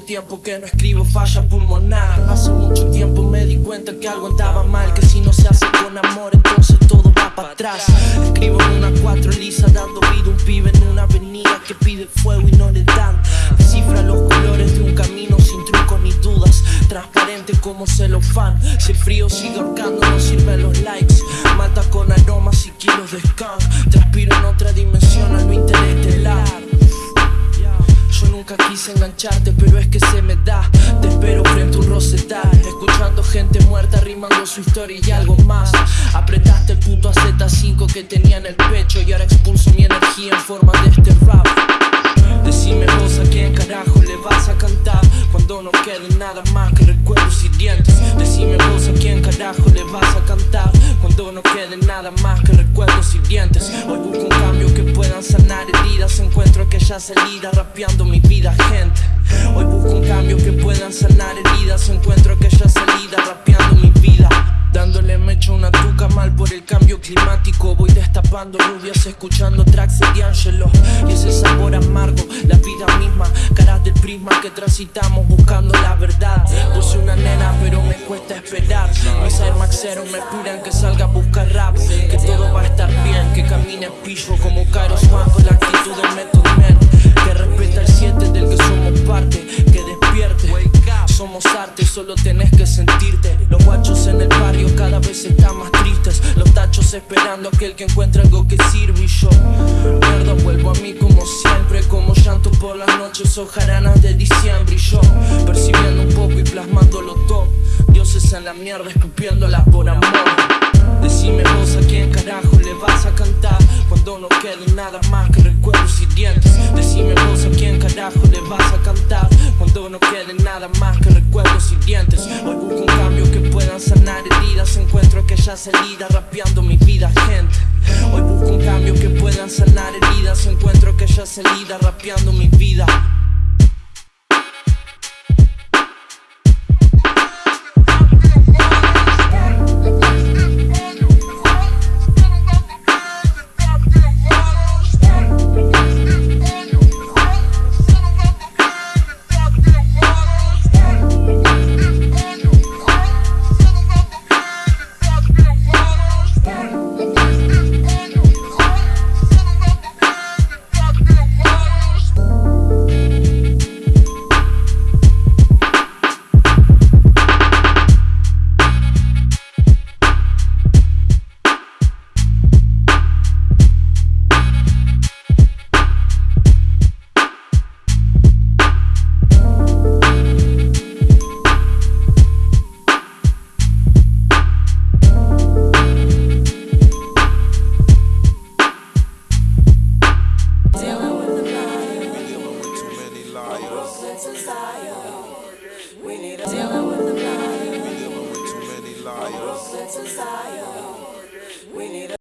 tiempo que no escribo falla pulmonar. Hace mucho tiempo me di cuenta que algo andaba mal Que si no se hace con amor entonces todo va para atrás. Escribo en una cuatro lisa dando vida a un pibe en una avenida Que pide fuego y no le dan. Descifra los colores de un camino sin trucos ni dudas. Transparente como celofán. Si el frío sigue ahorcando no sirven los likes. Mata con aromas y kilos de skunk. Transpiro en otra dimensión al lo interestelar quise engancharte, pero es que se me da. Te espero frente a un rosetal Escuchando gente muerta, rimando su historia y algo más. Apretaste el puto AZ5 que tenía en el pecho Y ahora expulso mi energía en forma de este rap. Decime vos a quién carajo le vas a cantar Cuando no quede nada más que recuerdos y dientes. Decime vos a quién carajo le vas a cantar Cuando no quede nada más que recuerdos y dientes. Hoy busco un cambio que sanar heridas Encuentro aquella salida rapeando mi vida gente. Hoy busco un cambio que puedan sanar heridas Encuentro aquella salida rapeando mi vida. Dándole mecha una tuca mal por el cambio climático Voy destapando rubias escuchando tracks de D'Angelo. Y ese sabor amargo, la vida misma Caras del prisma que transitamos buscando la verdad. Puse una nena pero me cuesta esperar. Mis Air Maxeros me pidan que salga a buscar rap Que todo va a estar bien, que camine pillo como Kairos solo tenés que sentirte. Los guachos en el barrio cada vez están más tristes. Los tachos esperando a aquel que encuentre algo que sirve Y yo, mierda, vuelvo a mí como siempre Como llanto por las noches o jaranas de diciembre Y yo, quede nada más que recuerdos y dientes. Hoy busco un cambio que puedan sanar heridas. Encuentro aquella salida rapeando mi vida gente. Hoy busco un cambio que puedan sanar heridas. Encuentro aquella salida rapeando mi vida to We need